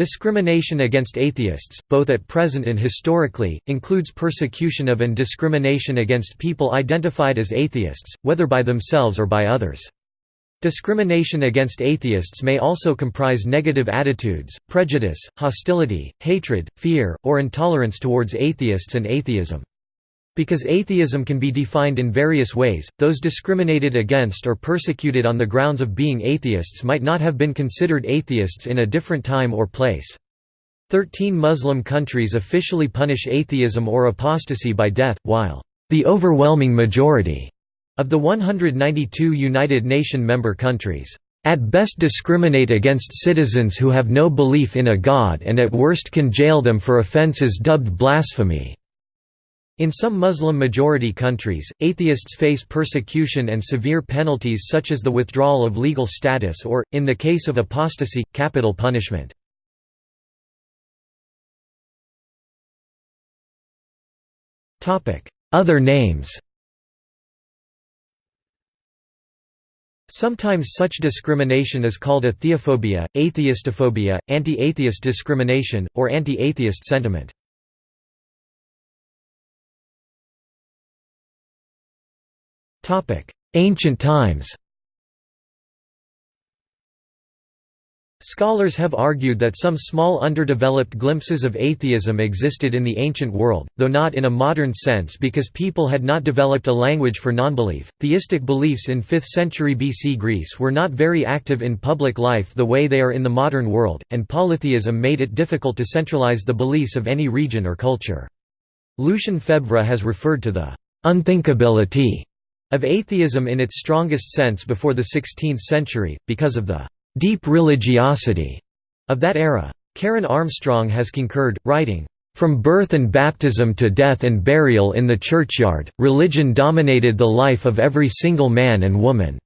Discrimination against atheists, both at present and historically, includes persecution of and discrimination against people identified as atheists, whether by themselves or by others. Discrimination against atheists may also comprise negative attitudes, prejudice, hostility, hatred, fear, or intolerance towards atheists and atheism. Because atheism can be defined in various ways, those discriminated against or persecuted on the grounds of being atheists might not have been considered atheists in a different time or place. Thirteen Muslim countries officially punish atheism or apostasy by death, while the overwhelming majority of the 192 United Nations member countries at best discriminate against citizens who have no belief in a god and at worst can jail them for offences dubbed blasphemy. In some Muslim-majority countries, atheists face persecution and severe penalties such as the withdrawal of legal status or, in the case of apostasy, capital punishment. Other names Sometimes such discrimination is called atheophobia, atheistophobia, anti-atheist discrimination, or anti-atheist sentiment. Ancient times Scholars have argued that some small underdeveloped glimpses of atheism existed in the ancient world, though not in a modern sense because people had not developed a language for nonbelief. Theistic beliefs in 5th century BC Greece were not very active in public life the way they are in the modern world, and polytheism made it difficult to centralize the beliefs of any region or culture. Lucien Febvre has referred to the unthinkability of atheism in its strongest sense before the 16th century, because of the «deep religiosity» of that era. Karen Armstrong has concurred, writing, "...from birth and baptism to death and burial in the churchyard, religion dominated the life of every single man and woman."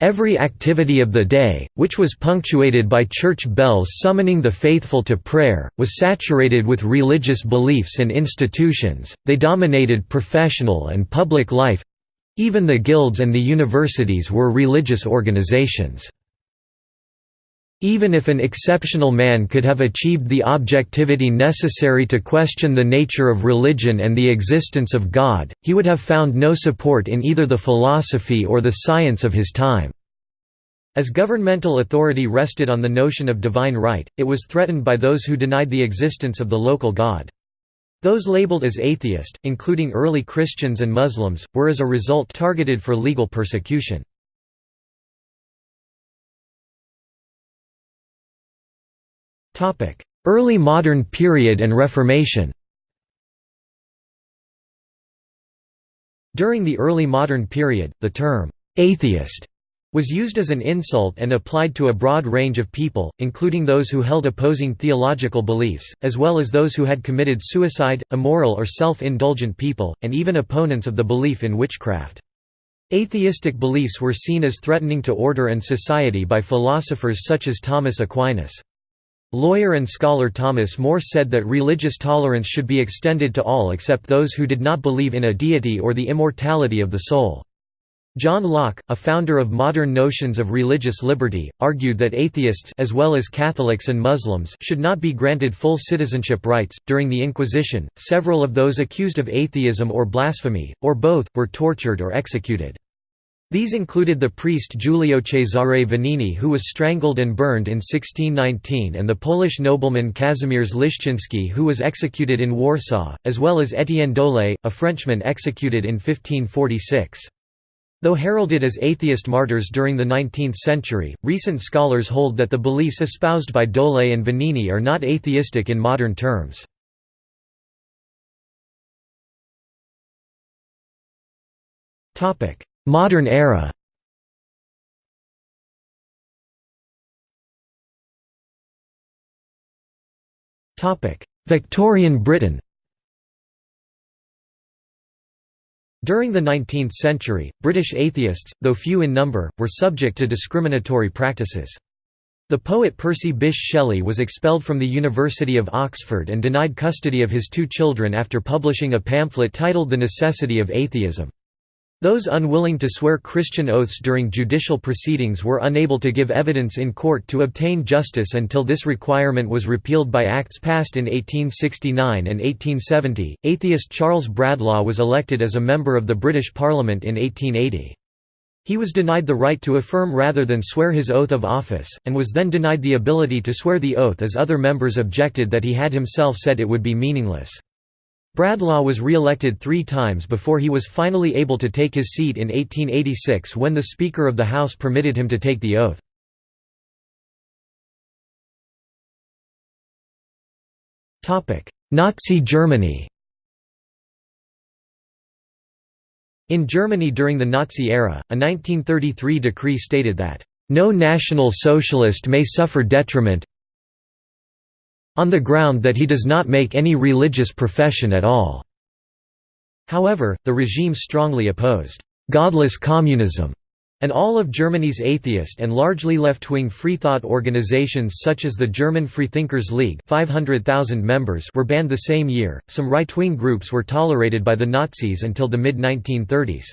Every activity of the day, which was punctuated by church bells summoning the faithful to prayer, was saturated with religious beliefs and institutions, they dominated professional and public life even the guilds and the universities were religious organizations. Even if an exceptional man could have achieved the objectivity necessary to question the nature of religion and the existence of God, he would have found no support in either the philosophy or the science of his time. As governmental authority rested on the notion of divine right, it was threatened by those who denied the existence of the local god. Those labeled as atheist, including early Christians and Muslims, were as a result targeted for legal persecution. Early modern period and Reformation During the early modern period, the term, "'atheist' was used as an insult and applied to a broad range of people, including those who held opposing theological beliefs, as well as those who had committed suicide, immoral or self-indulgent people, and even opponents of the belief in witchcraft. Atheistic beliefs were seen as threatening to order and society by philosophers such as Thomas Aquinas. Lawyer and scholar Thomas More said that religious tolerance should be extended to all except those who did not believe in a deity or the immortality of the soul. John Locke, a founder of modern notions of religious liberty, argued that atheists as well as Catholics and Muslims should not be granted full citizenship rights. During the Inquisition, several of those accused of atheism or blasphemy, or both, were tortured or executed. These included the priest Giulio Cesare Vanini who was strangled and burned in 1619 and the Polish nobleman Kazimierz Łyszczyński who was executed in Warsaw, as well as Étienne Dolet, a Frenchman executed in 1546. Though heralded as atheist martyrs during the 19th century, recent scholars hold that the beliefs espoused by Dolet and Vanini are not atheistic in modern terms. Modern era Victorian Britain During the 19th century, British atheists, though few in number, were subject to discriminatory practices. The poet Percy Bysshe Shelley was expelled from the University of Oxford and denied custody of his two children after publishing a pamphlet titled The Necessity of Atheism. Those unwilling to swear Christian oaths during judicial proceedings were unable to give evidence in court to obtain justice until this requirement was repealed by acts passed in 1869 and 1870. Atheist Charles Bradlaugh was elected as a member of the British Parliament in 1880. He was denied the right to affirm rather than swear his oath of office, and was then denied the ability to swear the oath as other members objected that he had himself said it would be meaningless. Bradlaugh was re-elected three times before he was finally able to take his seat in 1886 when the Speaker of the House permitted him to take the oath. Nazi Germany In Germany during the Nazi era, a 1933 decree stated that, "...no National Socialist may suffer detriment on the ground that he does not make any religious profession at all." However, the regime strongly opposed «godless communism» and all of Germany's atheist and largely left-wing freethought organizations such as the German Freethinkers League 500,000 members were banned the same year. Some right-wing groups were tolerated by the Nazis until the mid-1930s.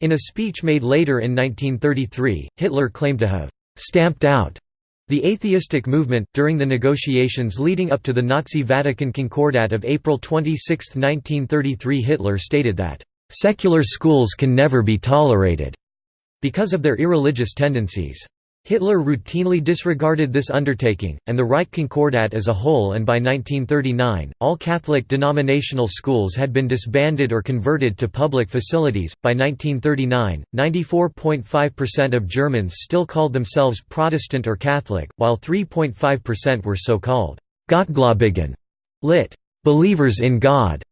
In a speech made later in 1933, Hitler claimed to have stamped out the atheistic movement, during the negotiations leading up to the Nazi Vatican Concordat of April 26, 1933 Hitler stated that, "...secular schools can never be tolerated," because of their irreligious tendencies. Hitler routinely disregarded this undertaking, and the Reich Concordat as a whole and by 1939, all Catholic denominational schools had been disbanded or converted to public facilities. By 1939, 94.5% of Germans still called themselves Protestant or Catholic, while 3.5% were so-called Gottgläubigen, lit. believers in God,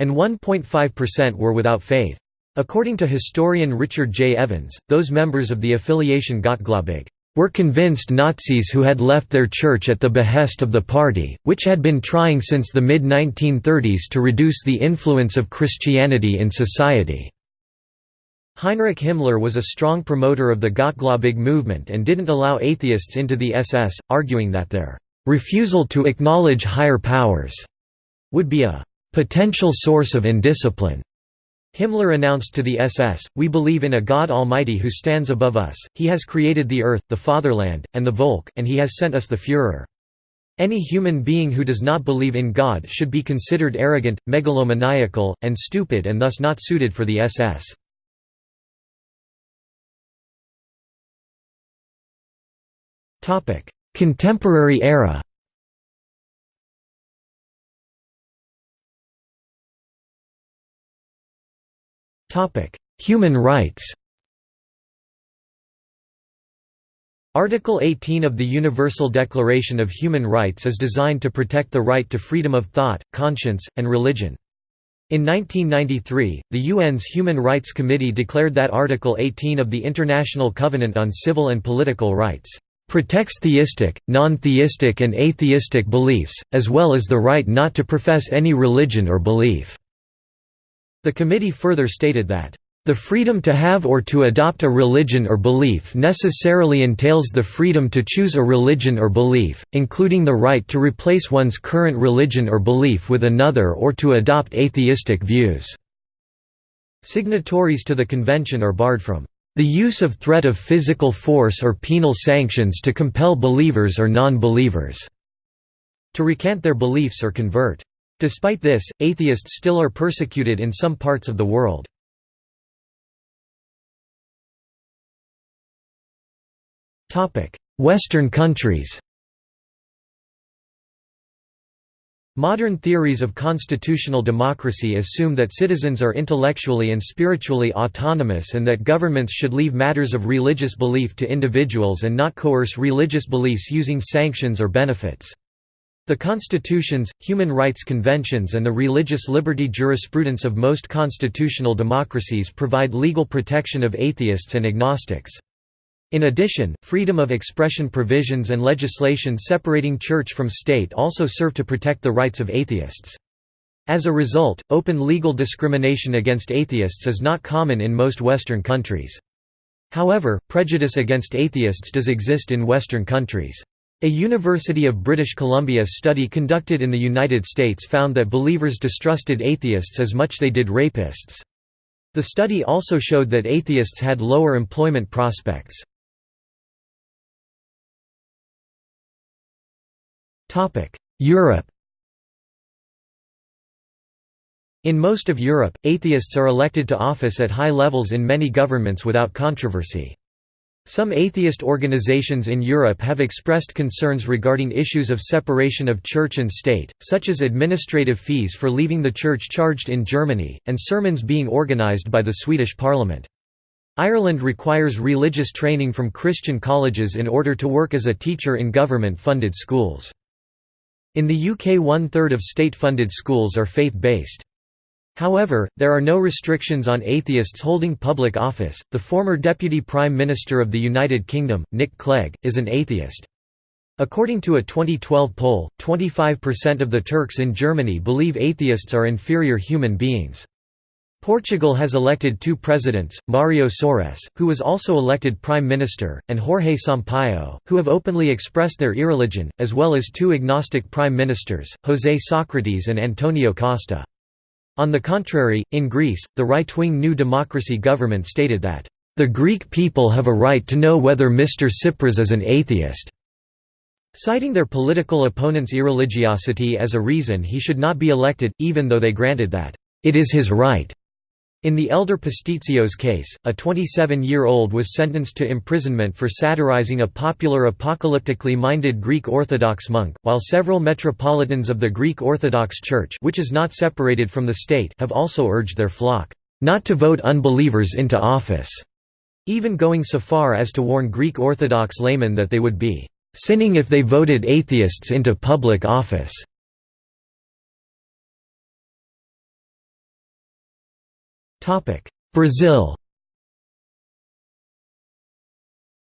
and 1.5% were without faith. According to historian Richard J. Evans, those members of the affiliation Gottgläubig were convinced Nazis who had left their church at the behest of the party, which had been trying since the mid-1930s to reduce the influence of Christianity in society. Heinrich Himmler was a strong promoter of the Gottgläubig movement and didn't allow atheists into the SS, arguing that their refusal to acknowledge higher powers would be a potential source of indiscipline. Himmler announced to the SS, We believe in a God Almighty who stands above us, he has created the earth, the fatherland, and the Volk, and he has sent us the Führer. Any human being who does not believe in God should be considered arrogant, megalomaniacal, and stupid and thus not suited for the SS. Contemporary era Human rights Article 18 of the Universal Declaration of Human Rights is designed to protect the right to freedom of thought, conscience, and religion. In 1993, the UN's Human Rights Committee declared that Article 18 of the International Covenant on Civil and Political Rights protects theistic, non-theistic and atheistic beliefs, as well as the right not to profess any religion or belief. The committee further stated that, "...the freedom to have or to adopt a religion or belief necessarily entails the freedom to choose a religion or belief, including the right to replace one's current religion or belief with another or to adopt atheistic views." Signatories to the convention are barred from the use of threat of physical force or penal sanctions to compel believers or non-believers to recant their beliefs or convert. Despite this, atheists still are persecuted in some parts of the world. Western countries Modern theories of constitutional democracy assume that citizens are intellectually and spiritually autonomous and that governments should leave matters of religious belief to individuals and not coerce religious beliefs using sanctions or benefits. The constitutions, human rights conventions and the religious liberty jurisprudence of most constitutional democracies provide legal protection of atheists and agnostics. In addition, freedom of expression provisions and legislation separating church from state also serve to protect the rights of atheists. As a result, open legal discrimination against atheists is not common in most Western countries. However, prejudice against atheists does exist in Western countries. A University of British Columbia study conducted in the United States found that believers distrusted atheists as much they did rapists. The study also showed that atheists had lower employment prospects. Europe In most of Europe, atheists are elected to office at high levels in many governments without controversy. Some atheist organizations in Europe have expressed concerns regarding issues of separation of church and state, such as administrative fees for leaving the church charged in Germany, and sermons being organized by the Swedish parliament. Ireland requires religious training from Christian colleges in order to work as a teacher in government-funded schools. In the UK one-third of state-funded schools are faith-based. However, there are no restrictions on atheists holding public office. The former Deputy Prime Minister of the United Kingdom, Nick Clegg, is an atheist. According to a 2012 poll, 25% of the Turks in Germany believe atheists are inferior human beings. Portugal has elected two presidents, Mario Soares, who was also elected prime minister, and Jorge Sampaio, who have openly expressed their irreligion, as well as two agnostic prime ministers, José Socrates and Antonio Costa. On the contrary, in Greece, the right-wing New Democracy government stated that, "...the Greek people have a right to know whether Mr. Tsipras is an atheist." Citing their political opponent's irreligiosity as a reason he should not be elected, even though they granted that, "...it is his right." In the Elder Pastitsios case, a 27-year-old was sentenced to imprisonment for satirizing a popular apocalyptically minded Greek Orthodox monk, while several metropolitans of the Greek Orthodox Church which is not separated from the state have also urged their flock, "...not to vote unbelievers into office", even going so far as to warn Greek Orthodox laymen that they would be "...sinning if they voted atheists into public office." Brazil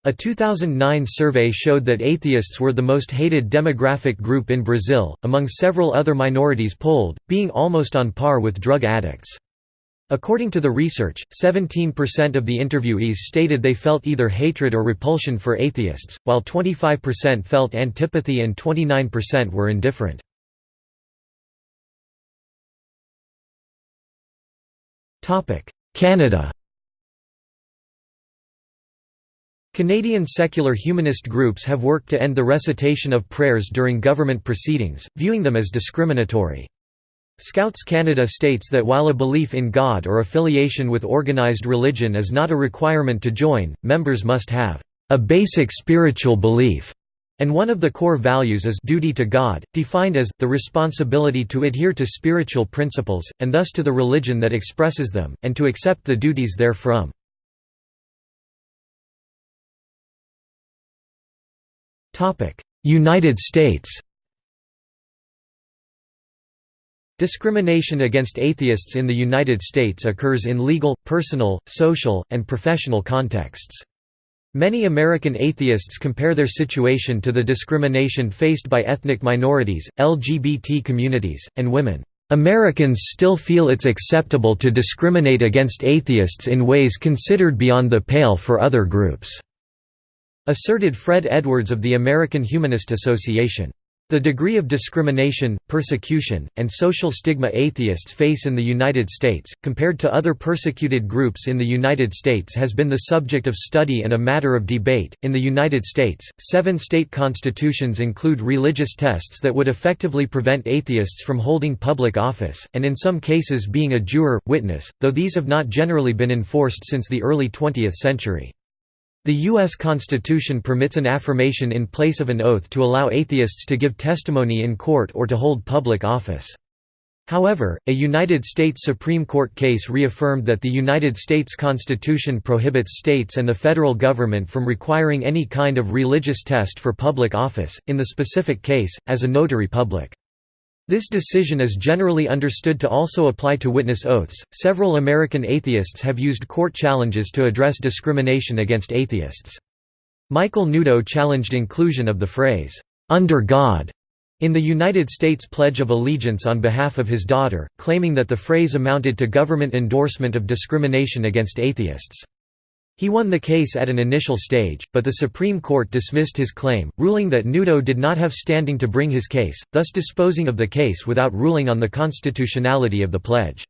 A 2009 survey showed that atheists were the most hated demographic group in Brazil, among several other minorities polled, being almost on par with drug addicts. According to the research, 17% of the interviewees stated they felt either hatred or repulsion for atheists, while 25% felt antipathy and 29% were indifferent. Canada Canadian secular humanist groups have worked to end the recitation of prayers during government proceedings, viewing them as discriminatory. Scouts Canada states that while a belief in God or affiliation with organized religion is not a requirement to join, members must have a basic spiritual belief and one of the core values is duty to God, defined as, the responsibility to adhere to spiritual principles, and thus to the religion that expresses them, and to accept the duties therefrom. United States Discrimination against atheists in the United States occurs in legal, personal, social, and professional contexts. Many American atheists compare their situation to the discrimination faced by ethnic minorities, LGBT communities, and women. Americans still feel it's acceptable to discriminate against atheists in ways considered beyond the pale for other groups," asserted Fred Edwards of the American Humanist Association. The degree of discrimination, persecution, and social stigma atheists face in the United States, compared to other persecuted groups in the United States, has been the subject of study and a matter of debate. In the United States, seven state constitutions include religious tests that would effectively prevent atheists from holding public office, and in some cases being a juror, witness, though these have not generally been enforced since the early 20th century. The U.S. Constitution permits an affirmation in place of an oath to allow atheists to give testimony in court or to hold public office. However, a United States Supreme Court case reaffirmed that the United States Constitution prohibits states and the federal government from requiring any kind of religious test for public office, in the specific case, as a notary public. This decision is generally understood to also apply to witness oaths. Several American atheists have used court challenges to address discrimination against atheists. Michael Newdow challenged inclusion of the phrase, under God, in the United States Pledge of Allegiance on behalf of his daughter, claiming that the phrase amounted to government endorsement of discrimination against atheists. He won the case at an initial stage, but the Supreme Court dismissed his claim, ruling that Newdow did not have standing to bring his case, thus disposing of the case without ruling on the constitutionality of the pledge.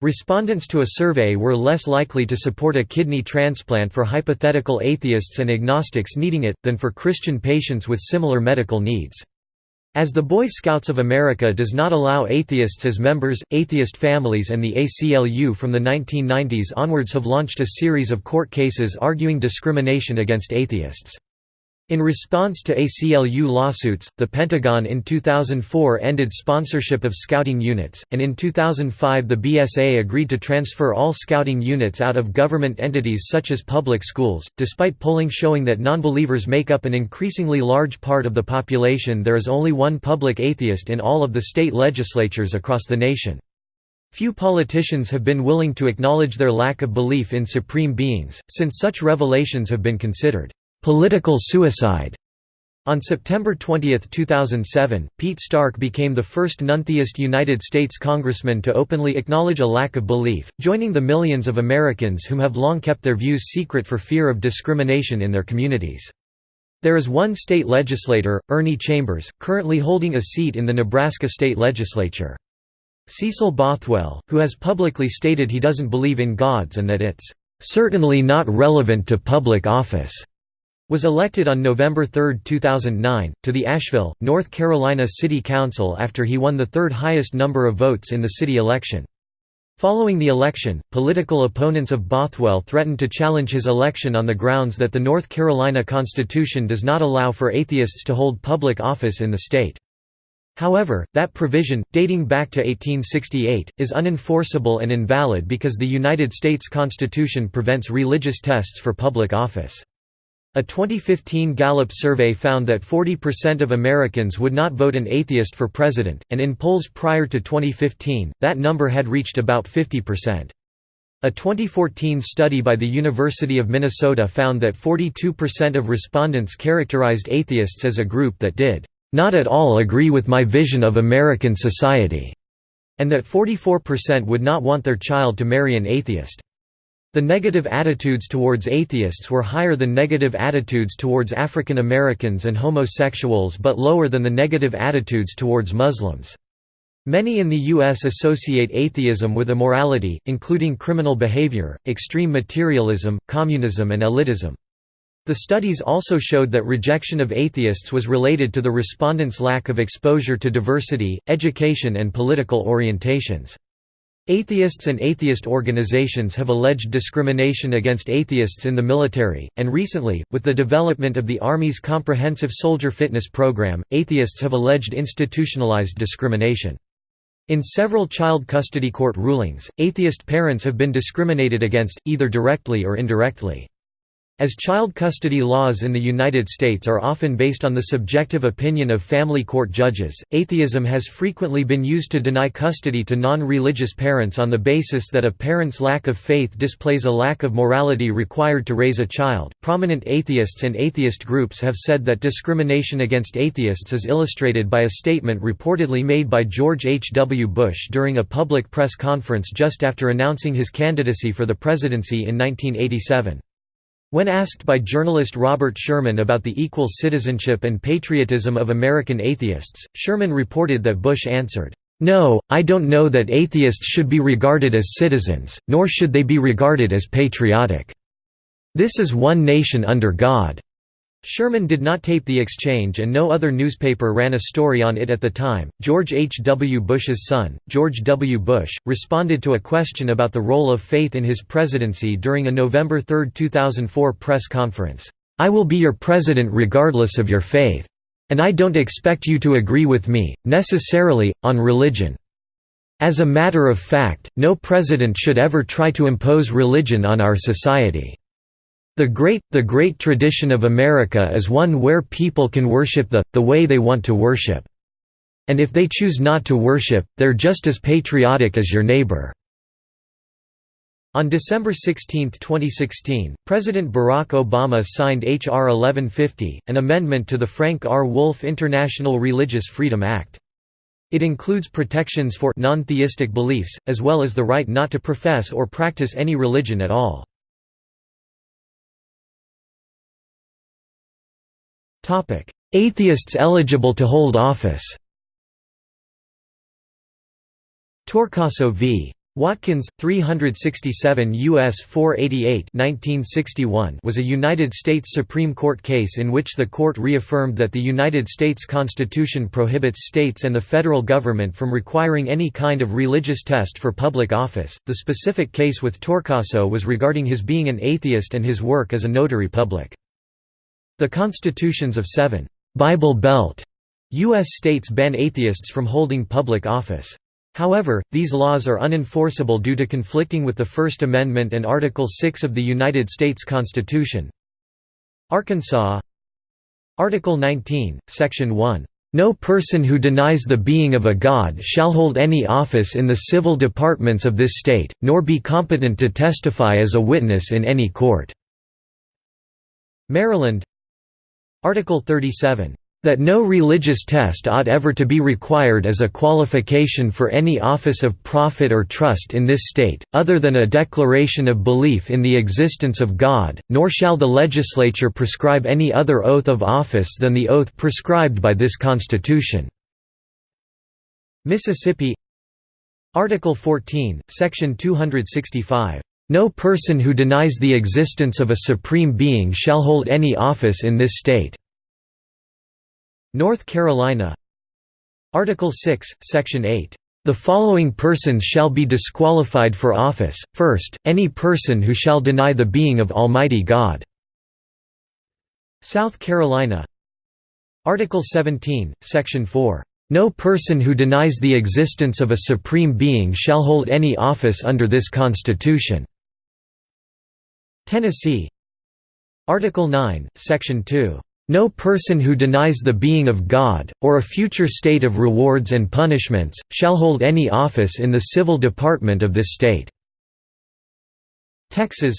Respondents to a survey were less likely to support a kidney transplant for hypothetical atheists and agnostics needing it, than for Christian patients with similar medical needs. As the Boy Scouts of America does not allow atheists as members, atheist families and the ACLU from the 1990s onwards have launched a series of court cases arguing discrimination against atheists. In response to ACLU lawsuits, the Pentagon in 2004 ended sponsorship of scouting units, and in 2005 the BSA agreed to transfer all scouting units out of government entities such as public schools. Despite polling showing that nonbelievers make up an increasingly large part of the population, there is only one public atheist in all of the state legislatures across the nation. Few politicians have been willing to acknowledge their lack of belief in supreme beings, since such revelations have been considered Political suicide. On September 20, 2007, Pete Stark became the first non-theist United States congressman to openly acknowledge a lack of belief, joining the millions of Americans whom have long kept their views secret for fear of discrimination in their communities. There is one state legislator, Ernie Chambers, currently holding a seat in the Nebraska state legislature. Cecil Bothwell, who has publicly stated he doesn't believe in gods and that it's "...certainly not relevant to public office." Was elected on November 3, 2009, to the Asheville, North Carolina City Council after he won the third highest number of votes in the city election. Following the election, political opponents of Bothwell threatened to challenge his election on the grounds that the North Carolina Constitution does not allow for atheists to hold public office in the state. However, that provision, dating back to 1868, is unenforceable and invalid because the United States Constitution prevents religious tests for public office. A 2015 Gallup survey found that 40% of Americans would not vote an atheist for president, and in polls prior to 2015, that number had reached about 50%. A 2014 study by the University of Minnesota found that 42% of respondents characterized atheists as a group that did not at all agree with my vision of American society, and that 44% would not want their child to marry an atheist. The negative attitudes towards atheists were higher than negative attitudes towards African Americans and homosexuals but lower than the negative attitudes towards Muslims. Many in the U.S. associate atheism with immorality, including criminal behavior, extreme materialism, communism and elitism. The studies also showed that rejection of atheists was related to the respondents' lack of exposure to diversity, education and political orientations. Atheists and atheist organizations have alleged discrimination against atheists in the military, and recently, with the development of the Army's Comprehensive Soldier Fitness Program, atheists have alleged institutionalized discrimination. In several child custody court rulings, atheist parents have been discriminated against, either directly or indirectly. As child custody laws in the United States are often based on the subjective opinion of family court judges, atheism has frequently been used to deny custody to non-religious parents on the basis that a parent's lack of faith displays a lack of morality required to raise a child. Prominent atheists and atheist groups have said that discrimination against atheists is illustrated by a statement reportedly made by George H. W. Bush during a public press conference just after announcing his candidacy for the presidency in 1987. When asked by journalist Robert Sherman about the equal citizenship and patriotism of American atheists, Sherman reported that Bush answered, "'No, I don't know that atheists should be regarded as citizens, nor should they be regarded as patriotic. This is one nation under God. Sherman did not tape the exchange and no other newspaper ran a story on it at the time. George H. W. Bush's son, George W. Bush, responded to a question about the role of faith in his presidency during a November 3, 2004 press conference. I will be your president regardless of your faith. And I don't expect you to agree with me, necessarily, on religion. As a matter of fact, no president should ever try to impose religion on our society. The great, the great tradition of America is one where people can worship the, the way they want to worship. And if they choose not to worship, they're just as patriotic as your neighbor." On December 16, 2016, President Barack Obama signed H.R. 1150, an amendment to the Frank R. Wolf International Religious Freedom Act. It includes protections for non-theistic beliefs, as well as the right not to profess or practice any religion at all. Atheists eligible to hold office Torcaso v. Watkins, 367 U.S. 488 1961 was a United States Supreme Court case in which the court reaffirmed that the United States Constitution prohibits states and the federal government from requiring any kind of religious test for public office. The specific case with Torcaso was regarding his being an atheist and his work as a notary public. The constitutions of seven Bible Belt U.S. states ban atheists from holding public office. However, these laws are unenforceable due to conflicting with the First Amendment and Article 6 of the United States Constitution. Arkansas Article 19, Section 1, "...no person who denies the being of a god shall hold any office in the civil departments of this state, nor be competent to testify as a witness in any court." Maryland Article 37, that no religious test ought ever to be required as a qualification for any office of profit or trust in this state, other than a declaration of belief in the existence of God, nor shall the legislature prescribe any other oath of office than the oath prescribed by this Constitution." Mississippi Article 14, Section 265 no person who denies the existence of a supreme being shall hold any office in this state." North Carolina Article 6, Section 8 the following persons shall be disqualified for office, first, any person who shall deny the being of Almighty God." South Carolina Article 17, Section 4, "...no person who denies the existence of a supreme being shall hold any office under this Constitution." Tennessee. Article 9, Section 2, no person who denies the being of God, or a future state of rewards and punishments, shall hold any office in the civil department of this state." Texas.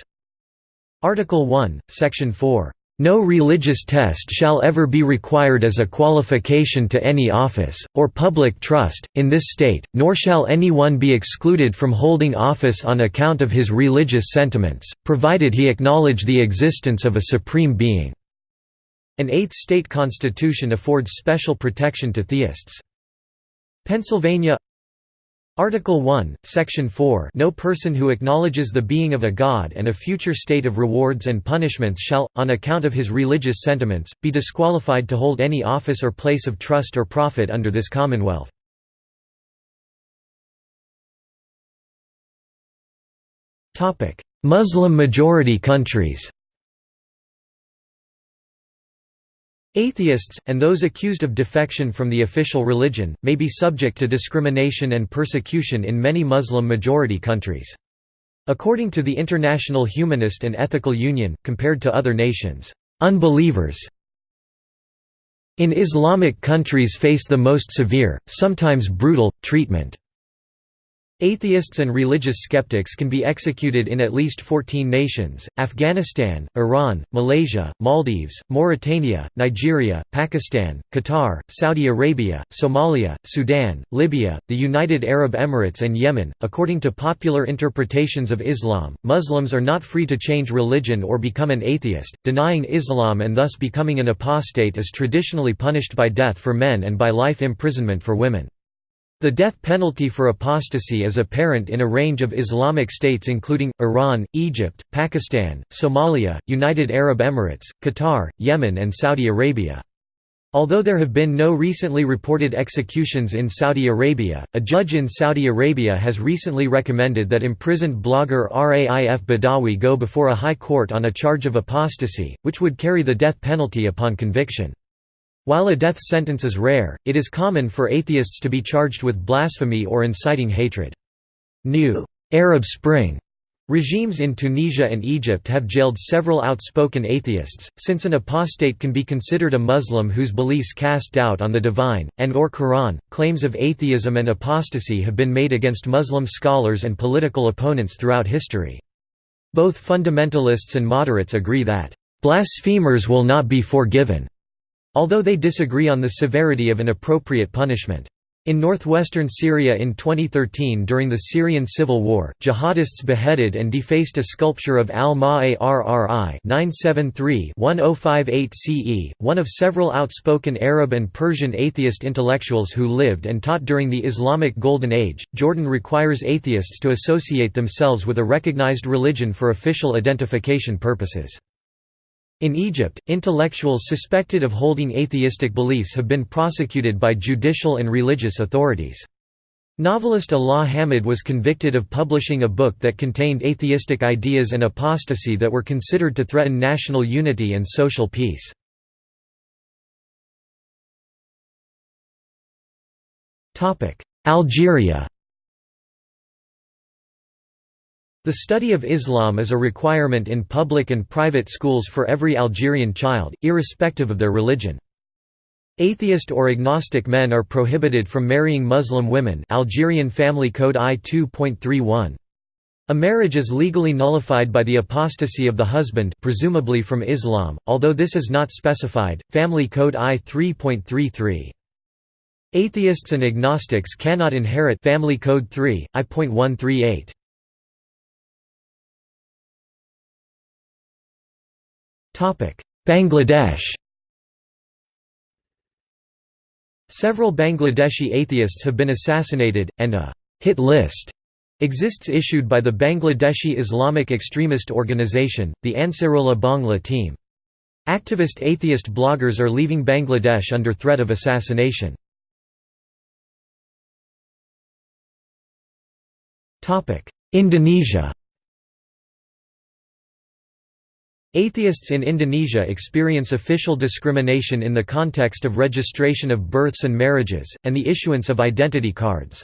Article 1, Section 4, "...no religious test shall ever be required as a qualification to any office, or public trust, in this state, nor shall anyone be excluded from holding office on account of his religious sentiments, provided he acknowledge the existence of a supreme being." An eighth state constitution affords special protection to theists. Pennsylvania Article 1, Section 4 No person who acknowledges the being of a god and a future state of rewards and punishments shall, on account of his religious sentiments, be disqualified to hold any office or place of trust or profit under this Commonwealth. Muslim-majority countries Atheists, and those accused of defection from the official religion, may be subject to discrimination and persecution in many Muslim-majority countries. According to the International Humanist and Ethical Union, compared to other nations, unbelievers in Islamic countries face the most severe, sometimes brutal, treatment. Atheists and religious skeptics can be executed in at least 14 nations, Afghanistan, Iran, Malaysia, Maldives, Mauritania, Nigeria, Pakistan, Qatar, Saudi Arabia, Somalia, Sudan, Libya, the United Arab Emirates and Yemen. According to popular interpretations of Islam, Muslims are not free to change religion or become an atheist. Denying Islam and thus becoming an apostate is traditionally punished by death for men and by life imprisonment for women. The death penalty for apostasy is apparent in a range of Islamic states including, Iran, Egypt, Pakistan, Somalia, United Arab Emirates, Qatar, Yemen and Saudi Arabia. Although there have been no recently reported executions in Saudi Arabia, a judge in Saudi Arabia has recently recommended that imprisoned blogger Raif Badawi go before a high court on a charge of apostasy, which would carry the death penalty upon conviction. While a death sentence is rare, it is common for atheists to be charged with blasphemy or inciting hatred. New Arab Spring regimes in Tunisia and Egypt have jailed several outspoken atheists, since an apostate can be considered a Muslim whose beliefs cast doubt on the divine, and or Quran. Claims of atheism and apostasy have been made against Muslim scholars and political opponents throughout history. Both fundamentalists and moderates agree that, "...blasphemers will not be forgiven." Although they disagree on the severity of an appropriate punishment. In northwestern Syria in 2013 during the Syrian civil war, jihadists beheaded and defaced a sculpture of al-Ma'arri 973-1058 CE, one of several outspoken Arab and Persian atheist intellectuals who lived and taught during the Islamic Golden Age. Jordan requires atheists to associate themselves with a recognized religion for official identification purposes. In Egypt, intellectuals suspected of holding atheistic beliefs have been prosecuted by judicial and religious authorities. Novelist Alaa Hamad was convicted of publishing a book that contained atheistic ideas and apostasy that were considered to threaten national unity and social peace. Algeria The study of Islam is a requirement in public and private schools for every Algerian child, irrespective of their religion. Atheist or agnostic men are prohibited from marrying Muslim women Algerian Family Code I 2.31. A marriage is legally nullified by the apostasy of the husband presumably from Islam, although this is not specified. Family Code I 3.33. Atheists and agnostics cannot inherit Family Code 3, I.138. Bangladesh Several Bangladeshi atheists have been assassinated, and a «hit list» exists issued by the Bangladeshi Islamic extremist organization, the Ansarullah Bangla team. Activist atheist bloggers are leaving Bangladesh under threat of assassination. Indonesia Atheists in Indonesia experience official discrimination in the context of registration of births and marriages, and the issuance of identity cards.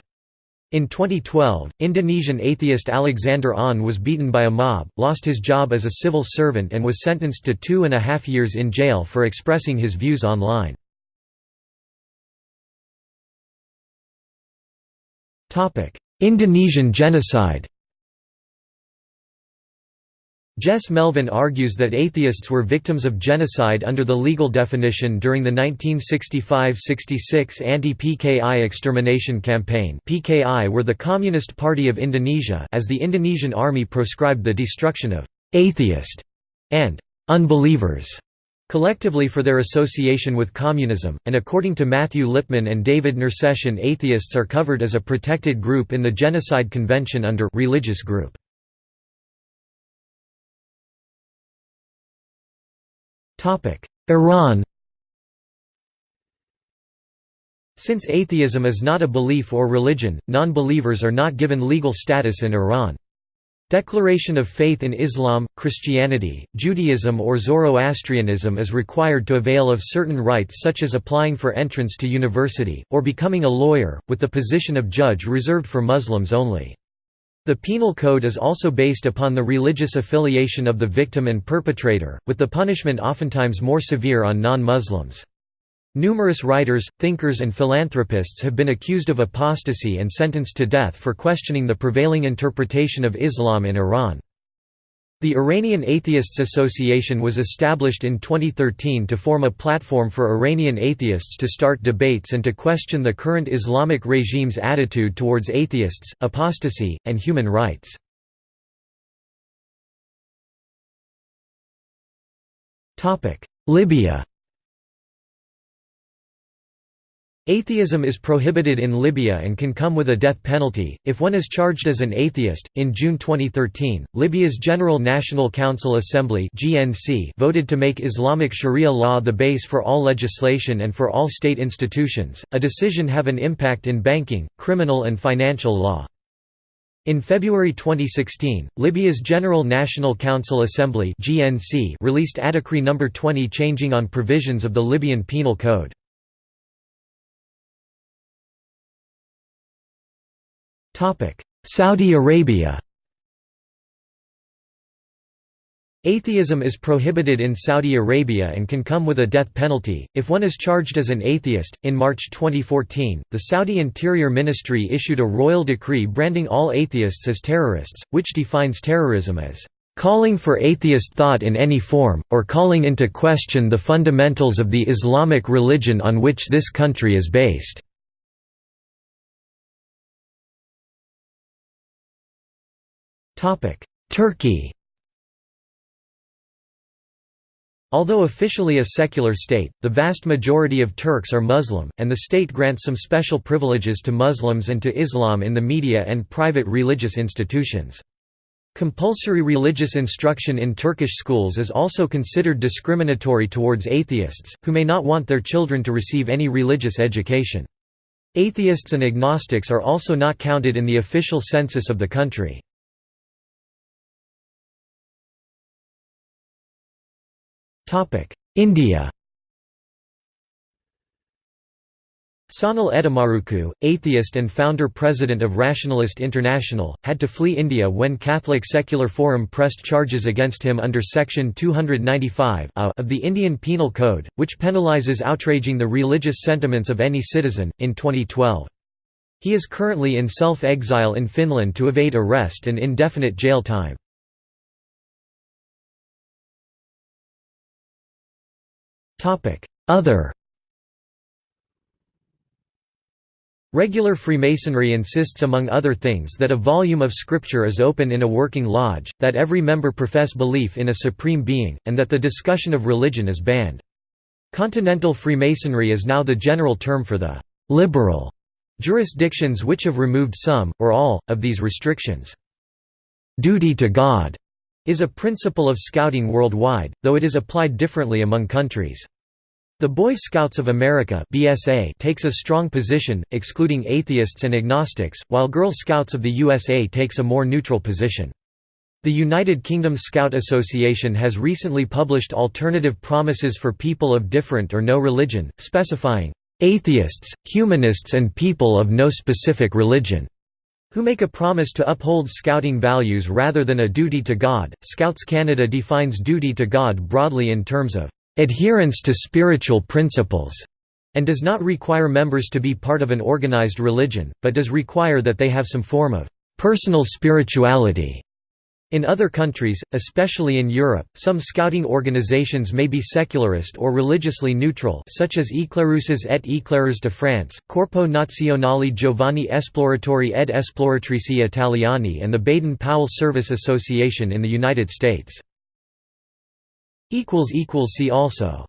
In 2012, Indonesian atheist Alexander An was beaten by a mob, lost his job as a civil servant and was sentenced to two and a half years in jail for expressing his views online. Indonesian genocide Jess Melvin argues that atheists were victims of genocide under the legal definition during the 1965–66 anti-PKI extermination campaign PKI were the Communist Party of Indonesia as the Indonesian army proscribed the destruction of «atheist» and «unbelievers» collectively for their association with communism, and according to Matthew Lippman and David Nersessian atheists are covered as a protected group in the Genocide Convention under «religious group». Iran Since atheism is not a belief or religion, non-believers are not given legal status in Iran. Declaration of faith in Islam, Christianity, Judaism or Zoroastrianism is required to avail of certain rights such as applying for entrance to university, or becoming a lawyer, with the position of judge reserved for Muslims only. The penal code is also based upon the religious affiliation of the victim and perpetrator, with the punishment oftentimes more severe on non-Muslims. Numerous writers, thinkers and philanthropists have been accused of apostasy and sentenced to death for questioning the prevailing interpretation of Islam in Iran. The Iranian Atheists Association was established in 2013 to form a platform for Iranian atheists to start debates and to question the current Islamic regime's attitude towards atheists, apostasy, and human rights. Libya Atheism is prohibited in Libya and can come with a death penalty, if one is charged as an atheist. In June 2013, Libya's General National Council Assembly voted to make Islamic Sharia law the base for all legislation and for all state institutions, a decision have an impact in banking, criminal and financial law. In February 2016, Libya's General National Council Assembly released a Decree No. 20 changing on provisions of the Libyan Penal Code. Saudi Arabia Atheism is prohibited in Saudi Arabia and can come with a death penalty, if one is charged as an atheist. In March 2014, the Saudi Interior Ministry issued a royal decree branding all atheists as terrorists, which defines terrorism as calling for atheist thought in any form, or calling into question the fundamentals of the Islamic religion on which this country is based. Turkey Although officially a secular state, the vast majority of Turks are Muslim, and the state grants some special privileges to Muslims and to Islam in the media and private religious institutions. Compulsory religious instruction in Turkish schools is also considered discriminatory towards atheists, who may not want their children to receive any religious education. Atheists and agnostics are also not counted in the official census of the country. India Sanal Edamaruku, atheist and founder-president of Rationalist International, had to flee India when Catholic Secular Forum pressed charges against him under Section 295 of the Indian Penal Code, which penalises outraging the religious sentiments of any citizen, in 2012. He is currently in self-exile in Finland to evade arrest and indefinite jail time. Other Regular Freemasonry insists among other things that a volume of scripture is open in a working lodge, that every member profess belief in a supreme being, and that the discussion of religion is banned. Continental Freemasonry is now the general term for the «liberal» jurisdictions which have removed some, or all, of these restrictions. Duty to God is a principle of scouting worldwide, though it is applied differently among countries. The Boy Scouts of America (BSA) takes a strong position, excluding atheists and agnostics, while Girl Scouts of the USA takes a more neutral position. The United Kingdom Scout Association has recently published alternative promises for people of different or no religion, specifying, "...atheists, humanists and people of no specific religion." Who make a promise to uphold Scouting values rather than a duty to God. Scouts Canada defines duty to God broadly in terms of adherence to spiritual principles and does not require members to be part of an organized religion, but does require that they have some form of personal spirituality. In other countries, especially in Europe, some scouting organizations may be secularist or religiously neutral such as Éclaireuses et Éclaireurs de France, Corpo Nazionale Giovani Esploratori ed Esploratrici Italiani and the Baden-Powell Service Association in the United States. See also